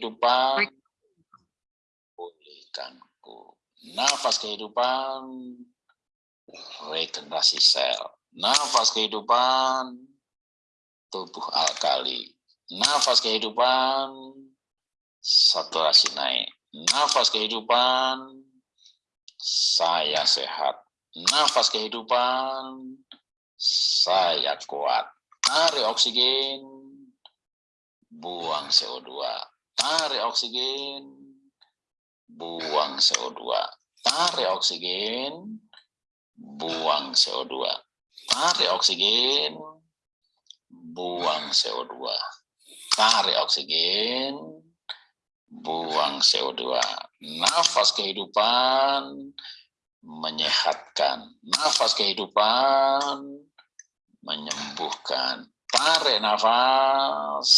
kehidupan pulihkanku. Nafas kehidupan regenerasi sel. Nafas kehidupan tubuh alkali. Nafas kehidupan saturasi naik. Nafas kehidupan saya sehat. Nafas kehidupan saya kuat. Tarik oksigen, buang CO2. Tarik oksigen, buang CO2. Tarik oksigen, buang CO2. Tarik oksigen, buang CO2. Tarik oksigen, buang CO2. Nafas kehidupan menyehatkan. Nafas kehidupan menyembuhkan. Tarik nafas,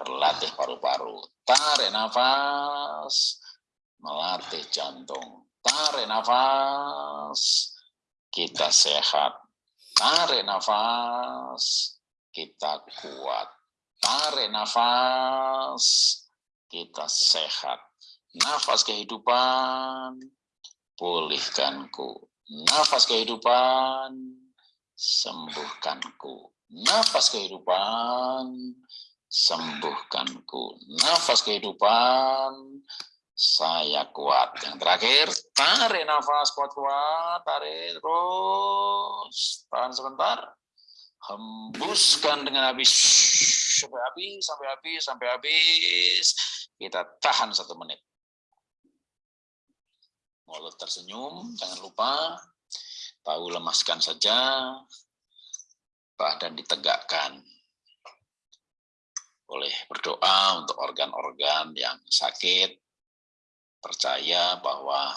berlatih paru-paru. Tarik nafas, melatih jantung. Tarik nafas, kita sehat. Tarik nafas, kita kuat. Tarik nafas, kita sehat. Nafas kehidupan, pulihkanku. Nafas kehidupan, sembuhkanku. Nafas kehidupan, sembuhkanku. Nafas kehidupan, saya kuat. Yang terakhir, tarik nafas kuat-kuat, tarik terus. Tahan sebentar. Hembuskan dengan habis. Sampai habis, sampai habis, sampai habis. Kita tahan satu menit. Mulut tersenyum, jangan lupa tahu lemaskan saja, badan ditegakkan. Boleh berdoa untuk organ-organ yang sakit, percaya bahwa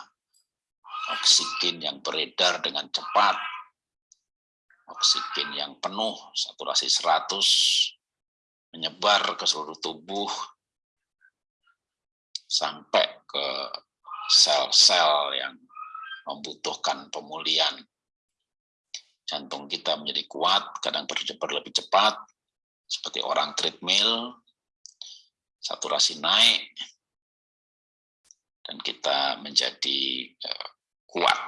oksigen yang beredar dengan cepat, oksigen yang penuh, saturasi 100, menyebar ke seluruh tubuh, sampai ke sel-sel yang membutuhkan pemulihan. Jantung kita menjadi kuat, kadang berlebih cepat, seperti orang treadmill, saturasi naik, dan kita menjadi uh, kuat.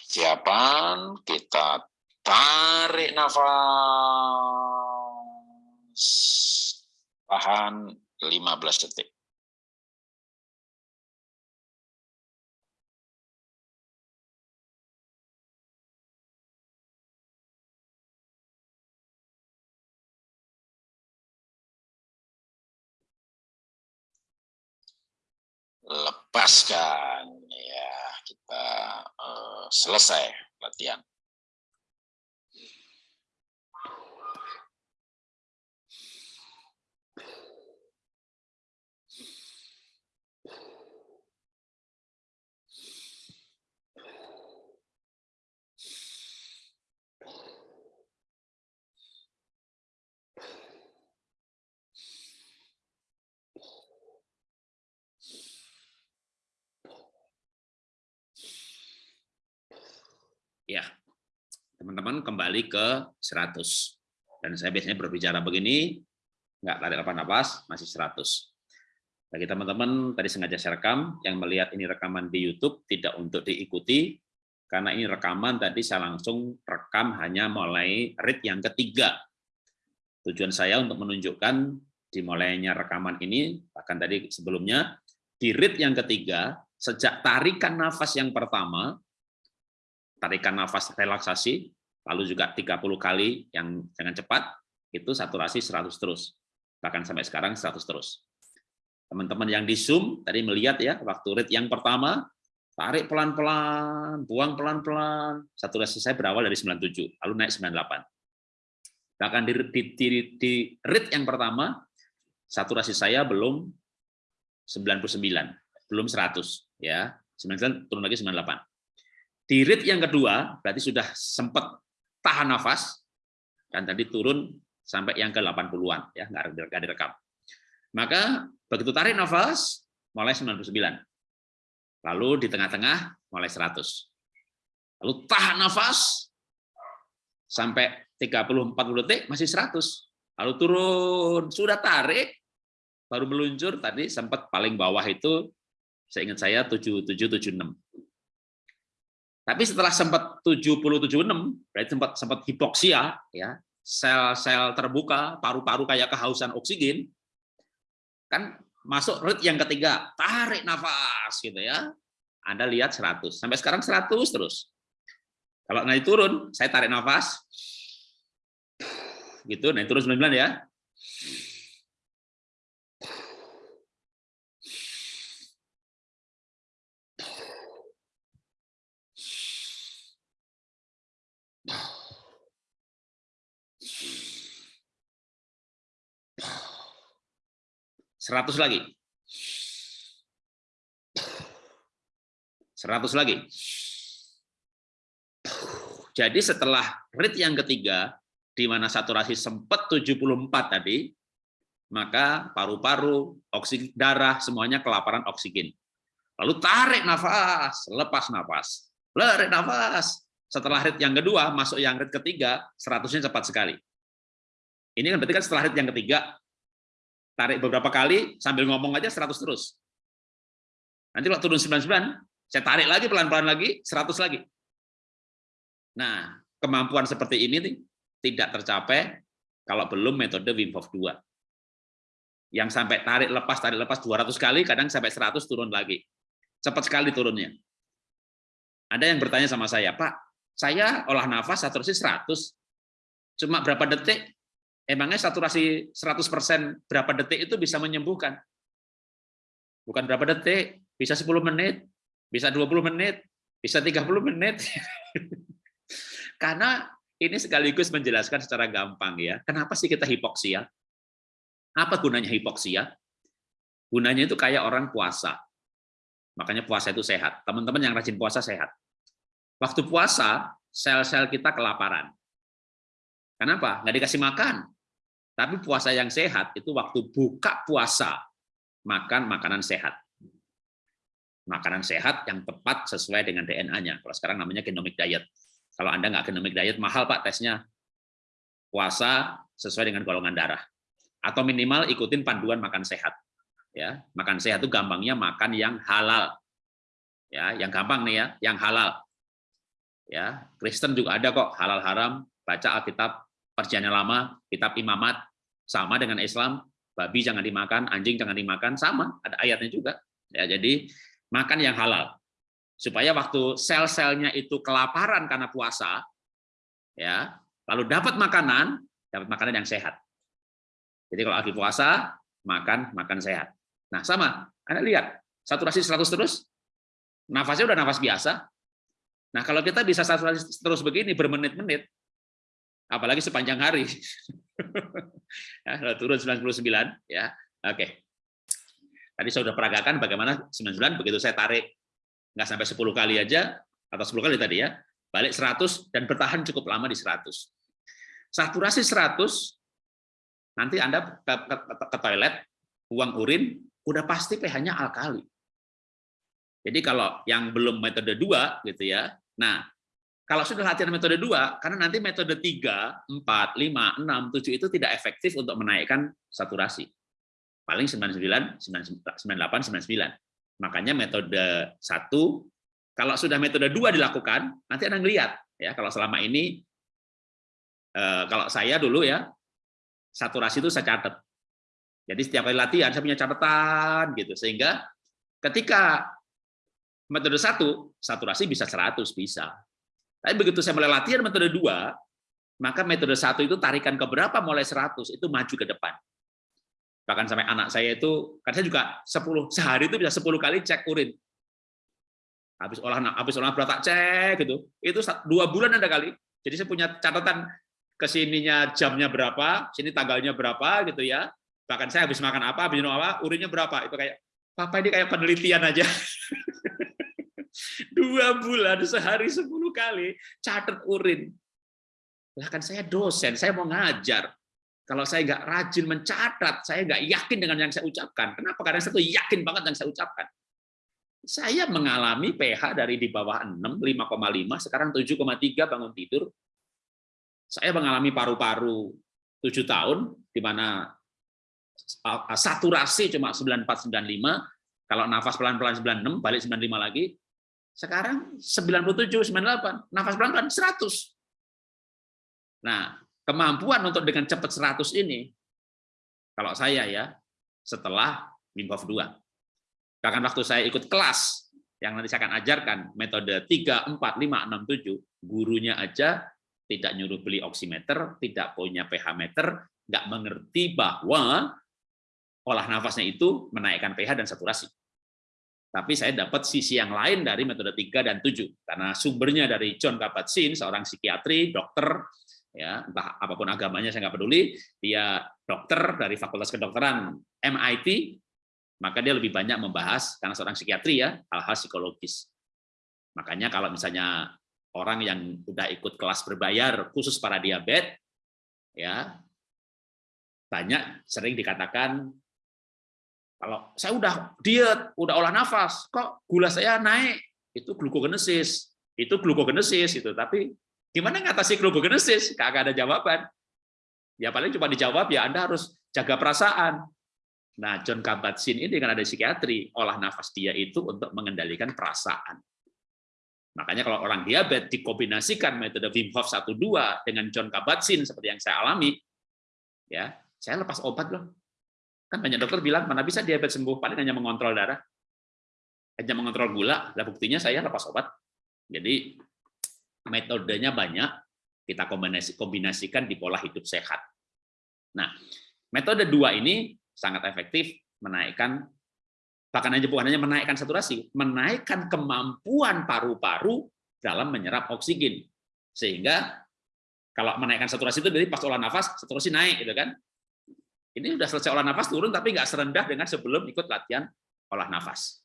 Persiapan, kita Tarik nafas. Tahan 15 detik. lepaskan ya kita uh, selesai latihan Ya, teman-teman kembali ke 100. Dan saya biasanya berbicara begini, nggak tarik nafas, masih 100. Bagi teman-teman, tadi sengaja saya rekam, yang melihat ini rekaman di YouTube, tidak untuk diikuti, karena ini rekaman tadi saya langsung rekam hanya mulai read yang ketiga. Tujuan saya untuk menunjukkan dimulainya rekaman ini, bahkan tadi sebelumnya, di read yang ketiga, sejak tarikan nafas yang pertama, tarikan nafas relaksasi, lalu juga 30 kali yang dengan cepat, itu saturasi 100 terus. Bahkan sampai sekarang 100 terus. Teman-teman yang di Zoom tadi melihat ya, waktu rate yang pertama, tarik pelan-pelan, buang pelan-pelan, saturasi saya berawal dari 97, lalu naik 98. Bahkan di, di, di, di rate yang pertama, saturasi saya belum 99, belum 100 ya. 99 turun lagi 98. Di read yang kedua, berarti sudah sempat tahan nafas, dan tadi turun sampai yang ke 80-an, ya nggak direkam. Maka begitu tarik nafas, mulai 99. Lalu di tengah-tengah, mulai 100. Lalu tahan nafas, sampai 30-40 detik, masih 100. Lalu turun, sudah tarik, baru meluncur, tadi sempat paling bawah itu, saya ingat saya 7776. Tapi setelah sempat 70-76, berarti sempat sempat hipoksia, ya sel-sel terbuka, paru-paru kayak kehausan oksigen, kan masuk rit yang ketiga, tarik nafas gitu ya. Anda lihat 100, sampai sekarang 100 terus. Kalau naik turun, saya tarik nafas, gitu, naik turun 99 ya. Seratus lagi. Seratus lagi. Jadi setelah rate yang ketiga, di mana saturasi sempat 74 tadi, maka paru-paru, oksigen darah, semuanya kelaparan oksigen. Lalu tarik nafas, lepas nafas. Tarik nafas. Setelah rit yang kedua, masuk yang rit ketiga, 100-nya cepat sekali. Ini kan berarti kan setelah rit yang ketiga, tarik beberapa kali sambil ngomong aja 100 terus. Nanti kalau turun 99, saya tarik lagi pelan-pelan lagi 100 lagi. Nah, kemampuan seperti ini nih, tidak tercapai kalau belum metode Wim Hof 2. Yang sampai tarik lepas tarik lepas 200 kali, kadang sampai 100 turun lagi. Cepat sekali turunnya. Ada yang bertanya sama saya, Pak, saya olah nafas saturasi 100, cuma berapa detik Emangnya saturasi 100% berapa detik itu bisa menyembuhkan? Bukan berapa detik, bisa 10 menit, bisa 20 menit, bisa 30 menit. Karena ini sekaligus menjelaskan secara gampang ya, kenapa sih kita hipoksia? Apa gunanya hipoksia? Gunanya itu kayak orang puasa. Makanya puasa itu sehat. Teman-teman yang rajin puasa sehat. Waktu puasa, sel-sel kita kelaparan. Kenapa? Nggak dikasih makan. Tapi puasa yang sehat itu waktu buka puasa, makan makanan sehat. Makanan sehat yang tepat sesuai dengan DNA-nya. Kalau sekarang namanya genomic diet. Kalau Anda nggak genomic diet, mahal Pak tesnya. Puasa sesuai dengan golongan darah. Atau minimal ikutin panduan makan sehat. Ya, makan sehat itu gampangnya makan yang halal. Ya, yang gampang nih ya, yang halal. Ya, Kristen juga ada kok halal haram, baca Alkitab perjanjian lama, kitab imamat, sama dengan Islam, babi jangan dimakan, anjing jangan dimakan, sama, ada ayatnya juga. Ya, jadi makan yang halal. Supaya waktu sel-selnya itu kelaparan karena puasa, ya, lalu dapat makanan, dapat makanan yang sehat. Jadi kalau lagi puasa, makan makan sehat. Nah, sama. Anda lihat, saturasi 100 terus, nafasnya udah nafas biasa. Nah, kalau kita bisa saturasi terus begini bermenit-menit, apalagi sepanjang hari. ya, turun 99 ya. Oke. Tadi saya sudah peragakan bagaimana 99 begitu saya tarik nggak sampai 10 kali aja atau 10 kali tadi ya, balik 100 dan bertahan cukup lama di 100. Saturasi 100 nanti Anda ke, ke, ke toilet, buang urin, udah pasti pH-nya alkali. Jadi kalau yang belum metode 2 gitu ya. Nah, kalau sudah latihan metode dua, karena nanti metode tiga, empat, lima, enam, tujuh itu tidak efektif untuk menaikkan saturasi. Paling 99, 98, 99. Makanya metode satu, kalau sudah metode dua dilakukan, nanti Anda lihat ya kalau selama ini eh, kalau saya dulu ya saturasi itu saya catat. Jadi setiap kali latihan saya punya catatan gitu sehingga ketika metode satu saturasi bisa 100 bisa tapi begitu saya mulai latihan metode dua, maka metode satu itu tarikan ke berapa mulai 100 itu maju ke depan. Bahkan sampai anak saya itu, kan saya juga 10 sehari itu bisa 10 kali cek urin. Habis olah habis olah berat tak cek gitu. Itu dua bulan ada kali. Jadi saya punya catatan ke sininya jamnya berapa, sini tanggalnya berapa gitu ya. Bahkan saya habis makan apa, habis minum apa, urinnya berapa. Itu kayak papa ini kayak penelitian aja. Dua bulan sehari sepuluh kali catat urin. Lah kan saya dosen, saya mau ngajar. kalau saya nggak rajin mencatat, saya nggak yakin dengan yang saya ucapkan. Kenapa? Karena saya tuh yakin banget yang saya ucapkan. Saya mengalami pH dari di bawah 6, 5,5, sekarang 7,3 bangun tidur. Saya mengalami paru-paru 7 tahun, di mana saturasi cuma 9495, kalau nafas pelan-pelan 96, balik 95 lagi. Sekarang 97, 98, nafas pelan-pelan 100. Nah, kemampuan untuk dengan cepat 100 ini, kalau saya ya, setelah Wim Hof 2. Bahkan waktu saya ikut kelas, yang nanti saya akan ajarkan, metode 3, 4, 5, 6, 7, gurunya aja tidak nyuruh beli oximeter, tidak punya pH meter, nggak mengerti bahwa olah nafasnya itu menaikkan pH dan saturasi. Tapi saya dapat sisi yang lain dari metode 3 dan 7, karena sumbernya dari John Kabat-Zinn, seorang psikiatri, dokter, ya entah apa pun agamanya saya nggak peduli. Dia dokter dari fakultas kedokteran MIT maka dia lebih banyak membahas karena seorang psikiatri ya hal-hal psikologis. Makanya kalau misalnya orang yang udah ikut kelas berbayar khusus para diabetes ya banyak sering dikatakan kalau saya udah diet udah olah nafas kok gula saya naik itu glukogenesis itu glukogenesis itu tapi Gimana ngatasi glucogenesis? Kagak ada jawaban. Ya paling cuma dijawab ya Anda harus jaga perasaan. Nah, John Kabat-Zinn ini kan ada psikiatri, olah nafas dia itu untuk mengendalikan perasaan. Makanya kalau orang diabetes dikombinasikan metode Wim Hof 1 2 dengan John Kabat-Zinn seperti yang saya alami, ya, saya lepas obat loh. Kan banyak dokter bilang mana bisa diabetes sembuh, paling hanya mengontrol darah. Hanya mengontrol gula, lah buktinya saya lepas obat. Jadi metodenya banyak, kita kombinasi, kombinasikan di pola hidup sehat. Nah, metode dua ini sangat efektif menaikkan, bahkan aja bukan hanya menaikkan saturasi, menaikkan kemampuan paru-paru dalam menyerap oksigen. Sehingga kalau menaikkan saturasi itu dari pas olah nafas, saturasi naik, gitu kan? Ini sudah selesai olah nafas turun, tapi nggak serendah dengan sebelum ikut latihan olah nafas.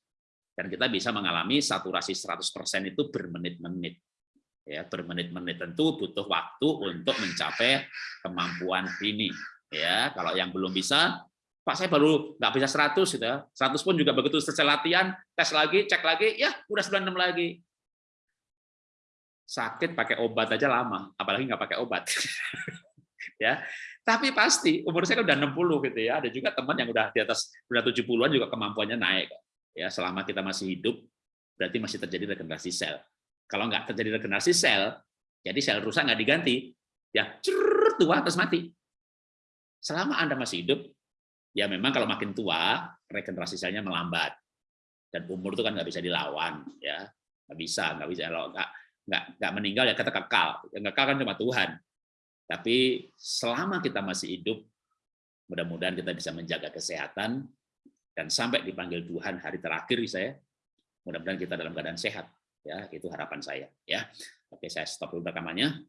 Dan kita bisa mengalami saturasi 100% itu bermenit-menit. Ya bermenit-menit tentu butuh waktu untuk mencapai kemampuan ini. Ya kalau yang belum bisa Pak saya baru nggak bisa 100 gitu ya. 100 pun juga begitu selesai latihan tes lagi cek lagi ya udah 96 lagi. Sakit pakai obat aja lama apalagi nggak pakai obat ya tapi pasti umur saya kan udah 60 gitu ya ada juga teman yang udah di atas udah 70-an juga kemampuannya naik ya selama kita masih hidup berarti masih terjadi regenerasi sel kalau nggak terjadi regenerasi sel, jadi sel rusak nggak diganti, ya cerr, tua terus mati. Selama Anda masih hidup, ya memang kalau makin tua, regenerasi selnya melambat. Dan umur itu kan nggak bisa dilawan, ya nggak bisa, nggak bisa kalau nggak nggak nggak meninggal ya kita kekal. Yang kekal kan cuma Tuhan. Tapi selama kita masih hidup, mudah-mudahan kita bisa menjaga kesehatan. Dan sampai dipanggil Tuhan hari terakhir saya, mudah-mudahan kita dalam keadaan sehat. Ya itu harapan saya. Ya oke saya stop dulu rekamannya